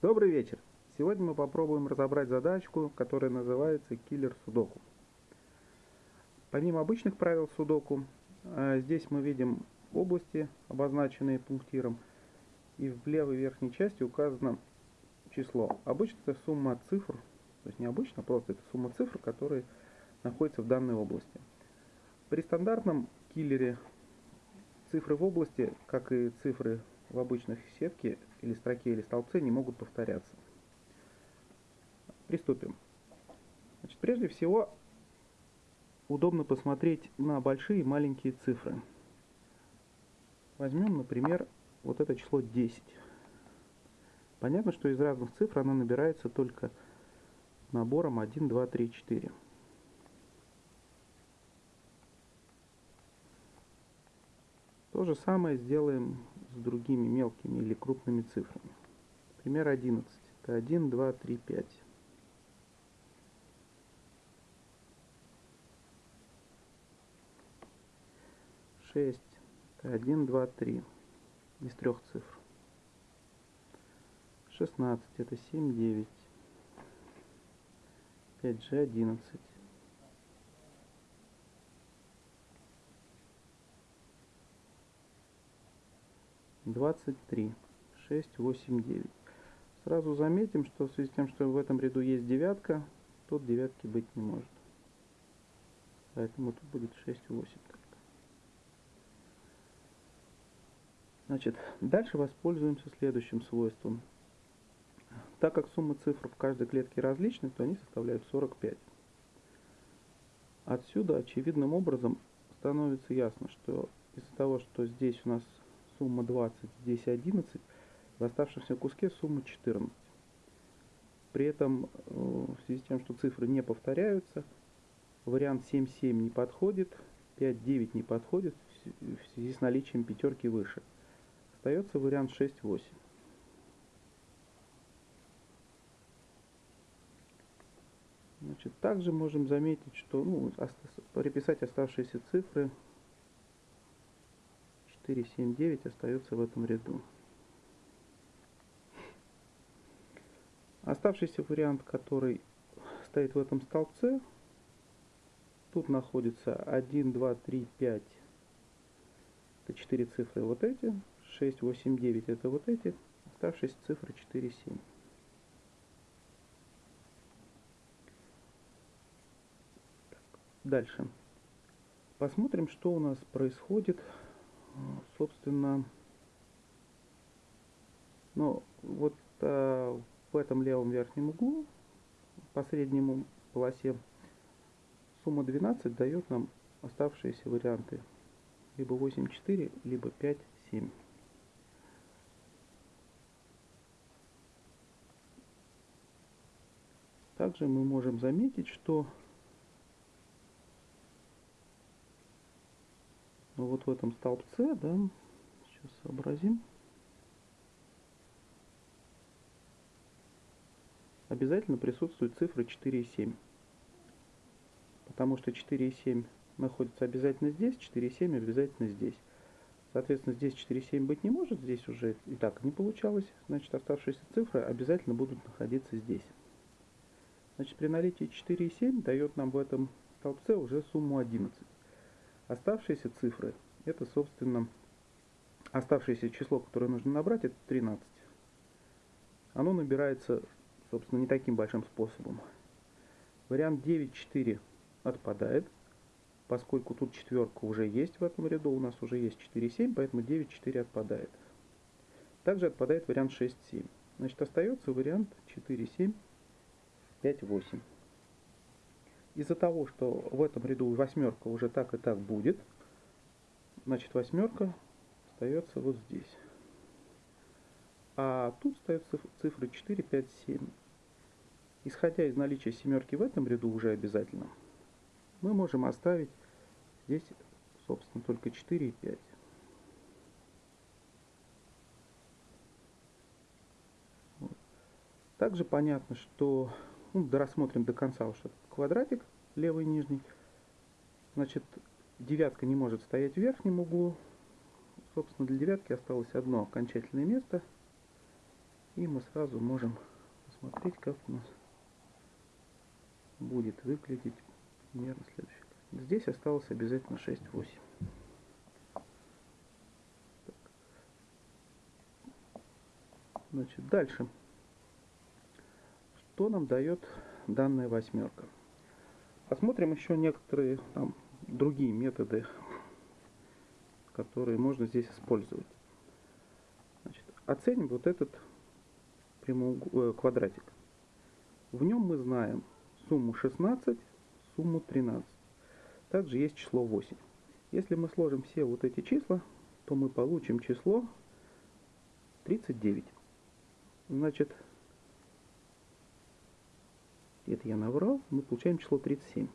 Добрый вечер. Сегодня мы попробуем разобрать задачку, которая называется киллер судоку. Помимо обычных правил судоку, э, здесь мы видим области, обозначенные пунктиром, и в левой верхней части указано число. Обычно это сумма цифр, то есть не обычно, а просто это сумма цифр, которые находятся в данной области. При стандартном киллере цифры в области, как и цифры в обычных сетке или строке или столбце, не могут повторяться. Приступим. Значит, прежде всего, удобно посмотреть на большие и маленькие цифры. Возьмем, например, вот это число 10. Понятно, что из разных цифр оно набирается только набором 1, 2, 3, 4. То же самое сделаем с другими мелкими или крупными цифрами. Пример 11. Это 1, 2, 3, 5. Шесть. Это один, два, три. Из трех цифр. Шестнадцать. Это семь, девять. Пять же одиннадцать. 23, 6, 8, 9. Сразу заметим, что в связи с тем, что в этом ряду есть девятка, тут девятки быть не может. Поэтому тут будет 6, 8 только. Значит, дальше воспользуемся следующим свойством. Так как сумма цифр в каждой клетке различны, то они составляют 45. Отсюда очевидным образом становится ясно, что из-за того, что здесь у нас сумма 20, здесь 11, в оставшемся куске сумма 14. При этом, э, в связи с тем, что цифры не повторяются, вариант 7-7 не подходит, 5-9 не подходит в связи с наличием пятерки выше. Остается вариант 6-8. Значит, также можем заметить, что ну, переписать оставшиеся цифры 4, 7, 9 остается в этом ряду. Оставшийся вариант, который стоит в этом столбце, тут находится 1, 2, 3, 5. Это 4 цифры вот эти. 6, 8, 9 это вот эти. Оставшиеся цифры 4, 7. Дальше. Посмотрим, что у нас происходит собственно, ну, вот э, в этом левом верхнем углу, по среднему полосе, сумма 12 дает нам оставшиеся варианты. Либо 8,4, либо 5,7. Также мы можем заметить, что Ну вот в этом столбце, да, сейчас сообразим. Обязательно присутствует цифра 4 и 7. Потому что 4 и 7 находятся обязательно здесь, 4 и 7 обязательно здесь. Соответственно, здесь 4 и 7 быть не может, здесь уже и так не получалось. Значит, оставшиеся цифры обязательно будут находиться здесь. Значит, при наличии 4 и 7 дает нам в этом столбце уже сумму 11. Оставшиеся цифры, это, собственно, оставшееся число, которое нужно набрать, это 13. Оно набирается, собственно, не таким большим способом. Вариант 9,4 отпадает, поскольку тут четверка уже есть в этом ряду, у нас уже есть 4,7, поэтому 9,4 отпадает. Также отпадает вариант 6,7. Значит, остается вариант 4,7, 5,8. Из-за того, что в этом ряду восьмерка уже так и так будет, значит восьмерка остается вот здесь. А тут стоят цифры 4, 5, 7. Исходя из наличия семерки в этом ряду уже обязательно, мы можем оставить здесь, собственно, только 4 и 5. Также понятно, что ну, рассмотрим до конца уж этот квадратик, левый нижний. Значит, девятка не может стоять в верхнем углу. Собственно, для девятки осталось одно окончательное место. И мы сразу можем посмотреть, как у нас будет выглядеть примерно следующий. Здесь осталось обязательно 6-8. Значит, дальше. Что нам дает данная восьмерка? Посмотрим еще некоторые там, другие методы, которые можно здесь использовать. Значит, оценим вот этот. Э, квадратик. В нем мы знаем сумму 16, сумму 13. Также есть число 8. Если мы сложим все вот эти числа, то мы получим число 39. Значит, это я наврал, мы получаем число 37.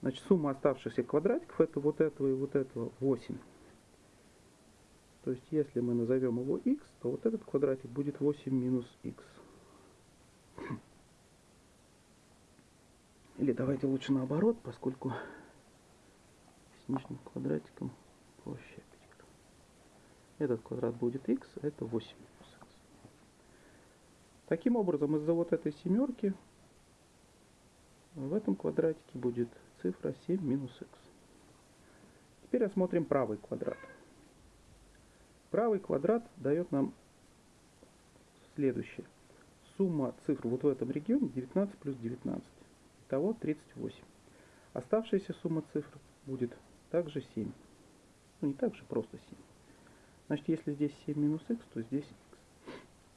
Значит, сумма оставшихся квадратиков это вот этого и вот этого 8. То есть, если мы назовем его x, то вот этот квадратик будет 8 минус x. Или давайте лучше наоборот, поскольку с нижним квадратиком проще. Этот квадрат будет x, а это 8 минус x. Таким образом, из-за вот этой семерки в этом квадратике будет цифра 7 минус x. Теперь осмотрим правый квадрат. Правый квадрат дает нам следующее. Сумма цифр вот в этом регионе 19 плюс 19. Итого 38. Оставшаяся сумма цифр будет также 7. Ну не так же, просто 7. Значит, если здесь 7 минус x, то здесь.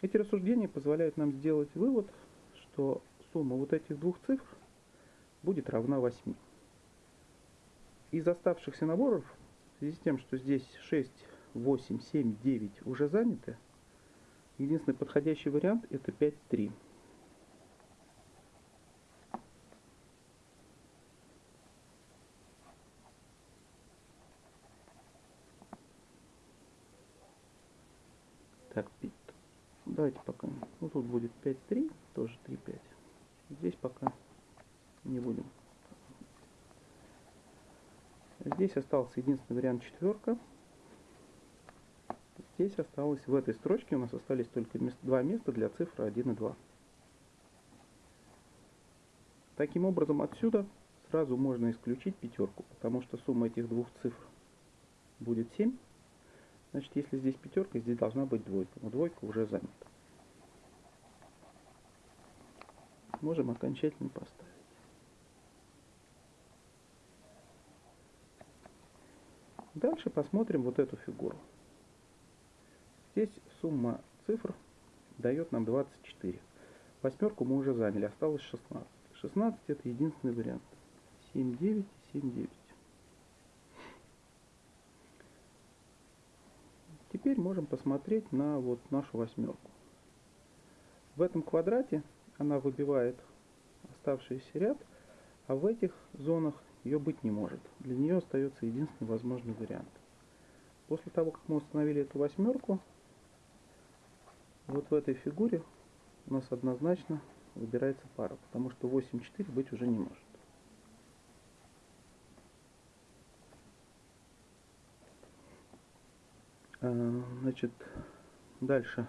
Эти рассуждения позволяют нам сделать вывод, что сумма вот этих двух цифр будет равна 8. Из оставшихся наборов, в связи с тем, что здесь 6, 8, 7, 9 уже заняты, единственный подходящий вариант это 5, 3. Так, давайте пока. Ну тут будет 5, 3, тоже 3, 5. Здесь пока не будем. Здесь остался единственный вариант четверка. Здесь осталось, в этой строчке у нас остались только два места для цифры 1 и 2. Таким образом, отсюда сразу можно исключить пятерку, потому что сумма этих двух цифр будет 7. Значит, если здесь пятерка, здесь должна быть двойка. Но двойка уже занята. Можем окончательно поставить. Дальше посмотрим вот эту фигуру. Здесь сумма цифр дает нам 24. Восьмерку мы уже заняли, осталось 16. 16 это единственный вариант. 7, 9, 7, 9. Теперь можем посмотреть на вот нашу восьмерку. В этом квадрате она выбивает оставшийся ряд, а в этих зонах ее быть не может. Для нее остается единственный возможный вариант. После того, как мы установили эту восьмерку, вот в этой фигуре у нас однозначно выбирается пара, потому что 8-4 быть уже не может. А, значит, дальше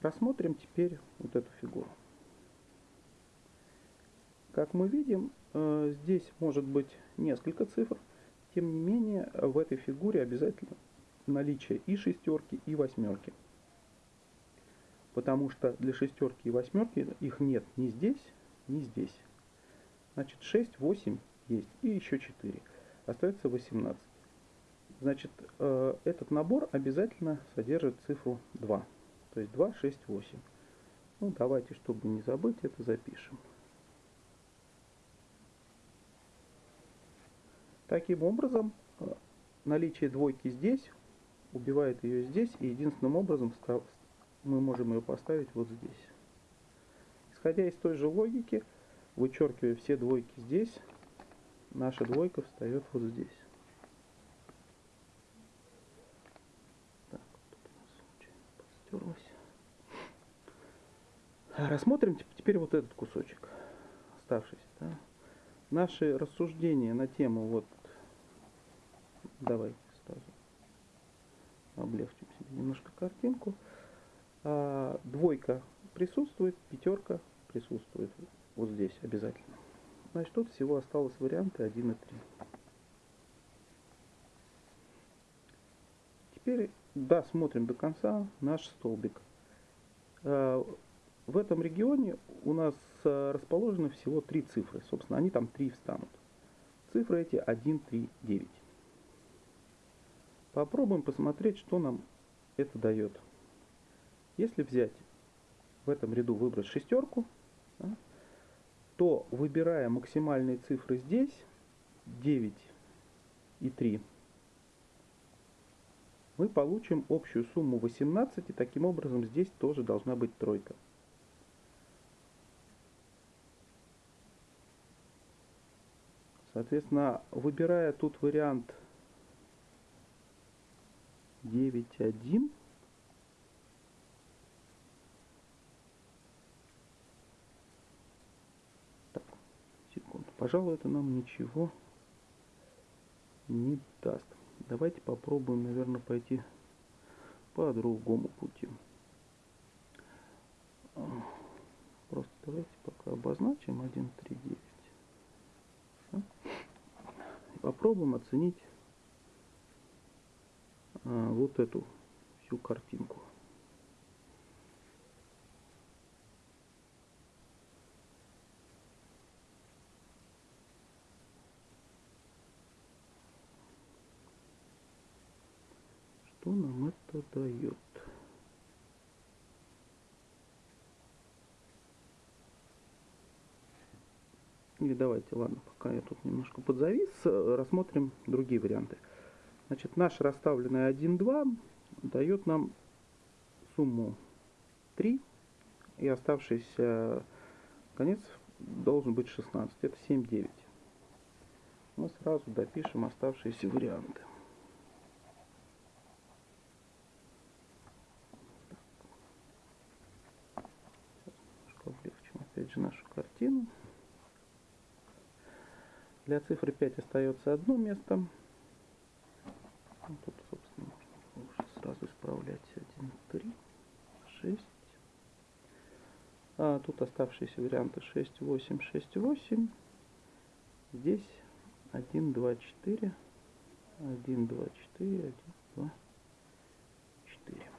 рассмотрим теперь вот эту фигуру. Как мы видим, э, здесь может быть несколько цифр. Тем не менее, в этой фигуре обязательно наличие и шестерки, и восьмерки. Потому что для шестерки и восьмерки их нет ни здесь, ни здесь. Значит, 6, 8 есть, и еще 4. Остается 18. Значит, э, этот набор обязательно содержит цифру 2. То есть 2, 6, 8. Ну, давайте, чтобы не забыть, это запишем. Таким образом, э, наличие двойки здесь убивает ее здесь, и единственным образом мы можем ее поставить вот здесь. Исходя из той же логики, вычеркивая все двойки здесь, наша двойка встает вот здесь. Так, тут у нас подстерлась. Рассмотрим теперь вот этот кусочек, оставшийся. Да? Наши рассуждения на тему вот Давайте сразу облегчим себе немножко картинку. А, двойка присутствует, пятерка присутствует вот здесь обязательно. Значит, тут всего осталось варианты 1 и 3. Теперь досмотрим до конца наш столбик. А, в этом регионе у нас а, расположены всего три цифры. Собственно, они там три встанут. Цифры эти 1, 3, 9. Попробуем посмотреть, что нам это дает. Если взять в этом ряду выбрать шестерку, да, то выбирая максимальные цифры здесь, 9 и 3, мы получим общую сумму 18, и таким образом здесь тоже должна быть тройка. Соответственно, выбирая тут вариант 9.1, так, секунду, пожалуй, это нам ничего не даст. Давайте попробуем, наверное, пойти по другому пути. Просто давайте пока обозначим 1.3.9. Попробуем оценить вот эту всю картинку. Что нам это дает? Или давайте, ладно, пока я тут немножко подзавис, э, рассмотрим другие варианты. Значит, наш расставленный 1, 2 дает нам сумму 3, и оставшийся конец должен быть 16. Это 7, 9. Мы сразу допишем оставшиеся варианты. Облегчим опять же нашу картину. Для цифры 5 остается одно место. Ну, тут, собственно, можно уже сразу исправлять 1, 3, 6. А тут оставшиеся варианты 6, 8, 6, 8. Здесь 1, 2, 4. 1, 2, 4, 1, 2, 4.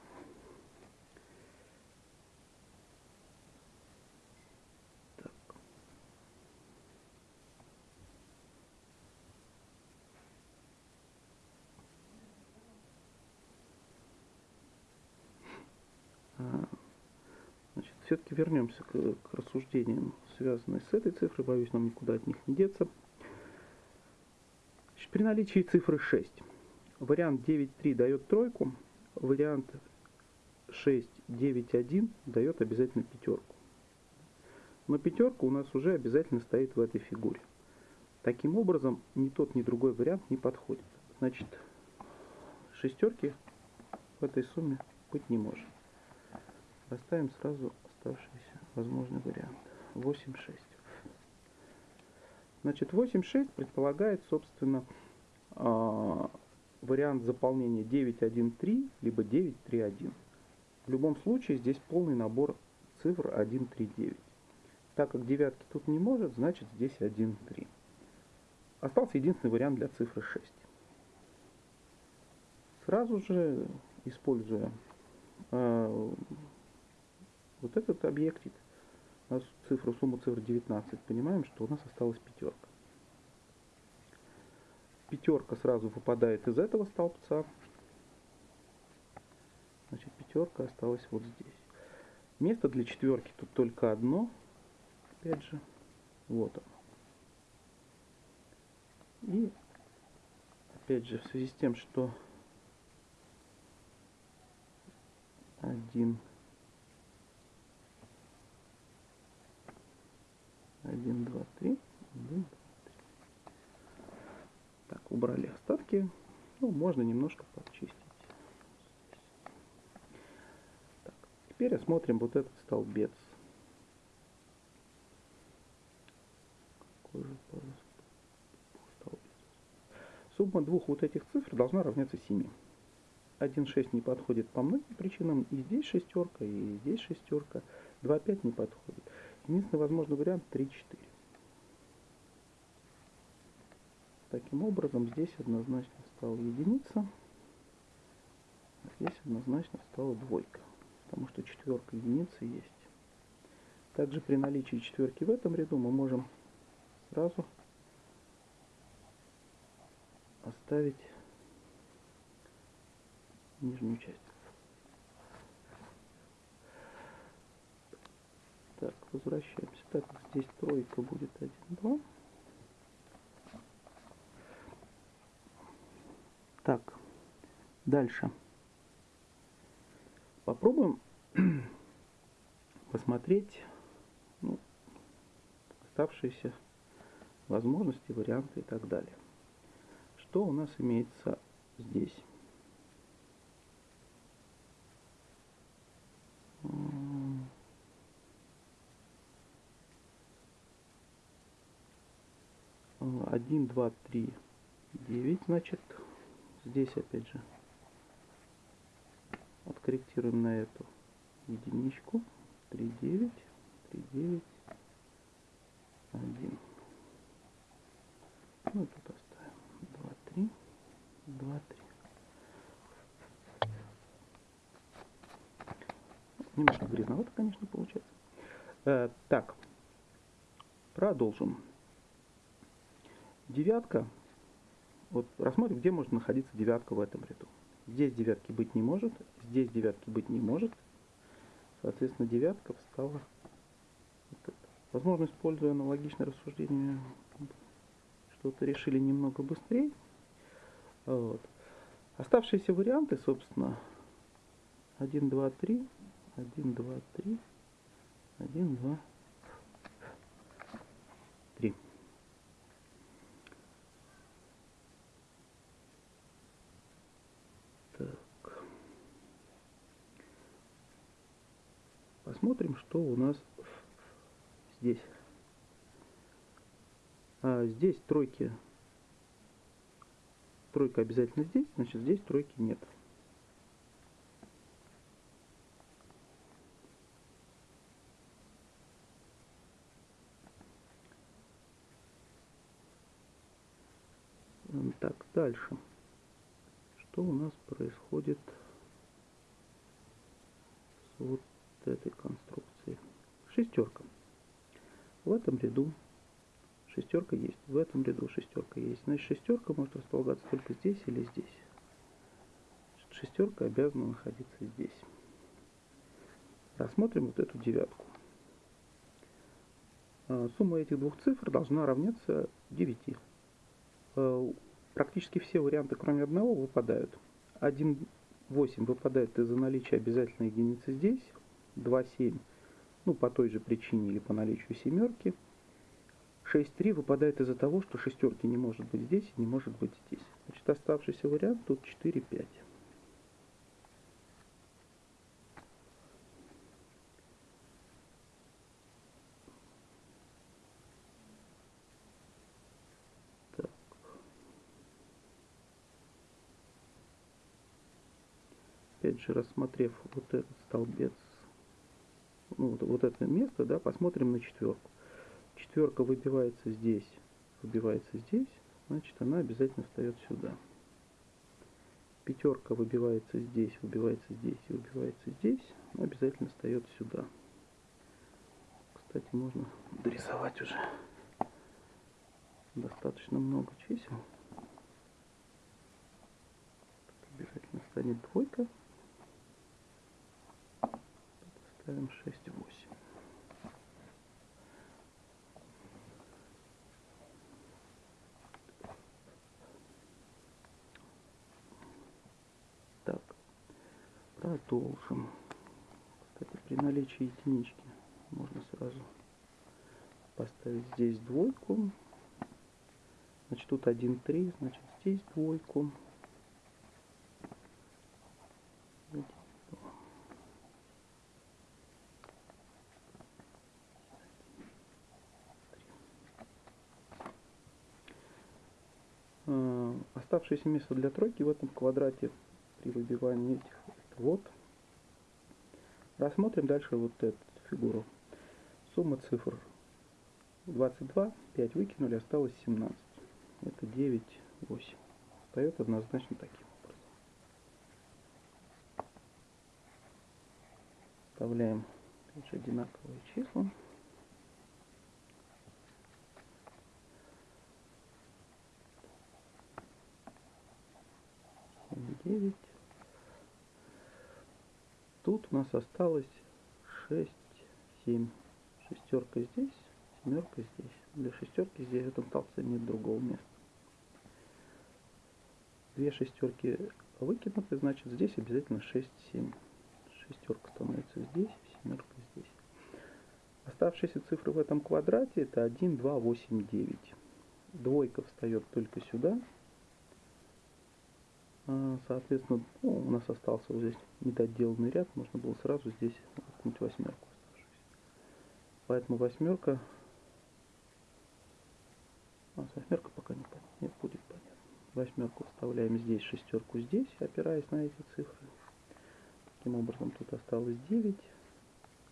Значит, все-таки вернемся к, к рассуждениям, связанным с этой цифрой. Боюсь, нам никуда от них не деться. При наличии цифры 6 вариант 9.3 дает тройку, вариант 6.9.1 дает обязательно пятерку. Но пятерка у нас уже обязательно стоит в этой фигуре. Таким образом, ни тот, ни другой вариант не подходит. Значит, шестерки в этой сумме быть не может. Поставим сразу оставшийся возможный вариант. 8,6. Значит, 8,6 предполагает, собственно, э, вариант заполнения 9,1,3, либо 9,3,1. В любом случае здесь полный набор цифр 1,3,9. Так как девятки тут не может, значит здесь 1,3. Остался единственный вариант для цифры 6. Сразу же, используя э, вот этот объектик, у нас цифру, сумму цифр 19, понимаем, что у нас осталась пятерка. Пятерка сразу выпадает из этого столбца. Значит, пятерка осталась вот здесь. Место для четверки тут только одно. Опять же, вот оно. И опять же, в связи с тем, что один 1, 2, 3, 1, 2, 3. Так, остатки. Ну, можно немножко подчистить. Так, теперь осмотрим вот этот столбец? Сумма двух вот этих цифр должна равняться 7. 1.6 не подходит по многим причинам. И здесь шестерка, и здесь шестерка. 2.5 не подходит. Единственный возможный вариант 3.4. Таким образом, здесь однозначно стала единица. А здесь однозначно стала двойка. Потому что четверка единицы есть. Также при наличии четверки в этом ряду мы можем сразу оставить нижнюю часть. Так, возвращаемся. Так, здесь тройка будет 1, 2. Так, дальше. Попробуем посмотреть ну, оставшиеся возможности, варианты и так далее. Что у нас имеется здесь? Один, два, три, девять, значит, здесь опять же откорректируем на эту единичку. 3, 9, 3, 9, 1. Ну, тут оставим 2, 3, 2, 3. Немножко грязновато, конечно, получается. Э, так, продолжим. Девятка. Вот рассмотрим, где может находиться девятка в этом ряду. Здесь девятки быть не может, здесь девятки быть не может. Соответственно, девятка встала. Возможно, используя аналогичное рассуждение, что-то решили немного быстрее. Вот. Оставшиеся варианты, собственно, 1, 2, 3, 1, 2, 3, 1, 2, 3. Посмотрим, что у нас здесь. А здесь тройки. Тройка обязательно здесь, значит здесь тройки нет. Так, дальше. Что у нас происходит с вот этой. Шестерка. В этом ряду шестерка есть. В этом ряду шестерка есть. Значит, шестерка может располагаться только здесь или здесь. Шестерка обязана находиться здесь. Рассмотрим вот эту девятку. А, сумма этих двух цифр должна равняться 9. А, практически все варианты, кроме одного, выпадают. 1, 8 выпадает из-за наличия обязательной единицы здесь. 2,7, ну, по той же причине или по наличию семерки. 6,3 выпадает из-за того, что шестерки не может быть здесь и не может быть здесь. Значит, оставшийся вариант тут 4,5. опять же, рассмотрев вот этот столбец вот, вот это место, да, посмотрим на четверку. Четверка выбивается здесь, выбивается здесь, значит она обязательно встает сюда. Пятерка выбивается здесь, выбивается здесь и выбивается здесь, она обязательно встает сюда. Кстати, можно дорисовать уже достаточно много чисел. Обязательно станет двойка ставим 6, 8. Так, продолжим. Кстати, при наличии единички можно сразу поставить здесь двойку. Значит, тут 1, 3, значит, здесь двойку. Оставшееся место для тройки в этом квадрате при выбивании этих. Вот. Рассмотрим дальше вот эту фигуру. Сумма цифр 22, 5 выкинули, осталось 17. Это 9, 8. Встает однозначно таким образом. Вставляем опять одинаковые числа. 9. Тут у нас осталось 6, 7. Шестерка здесь, семерка здесь. Для шестерки здесь в этом столбце нет другого места. Две шестерки выкинуты, значит здесь обязательно 6, 7. Шестерка становится здесь, семерка здесь. Оставшиеся цифры в этом квадрате это 1, 2, 8, 9. Двойка встает только сюда, соответственно, ну, у нас остался вот здесь недоделанный ряд, можно было сразу здесь воткнуть восьмерку Поэтому восьмерка, а восьмерка пока не, не будет понятно. Восьмерку вставляем здесь, шестерку здесь, опираясь на эти цифры. Таким образом, тут осталось 9,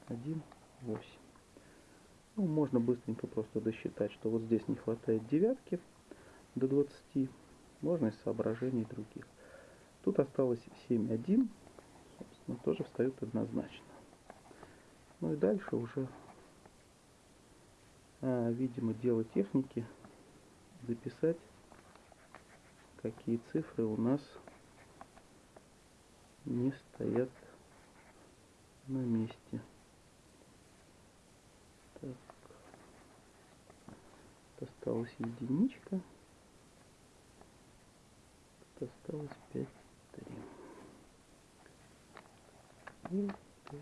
1, 8. Ну, можно быстренько просто досчитать, что вот здесь не хватает девятки до 20. Можно из соображений других. Тут осталось 7.1, собственно, тоже встают однозначно. Ну и дальше уже, а, видимо, дело техники записать, какие цифры у нас не стоят на месте. Так. Осталась единичка. Осталось 5 3.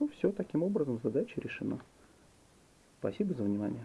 Ну все, таким образом задача решена. Спасибо за внимание.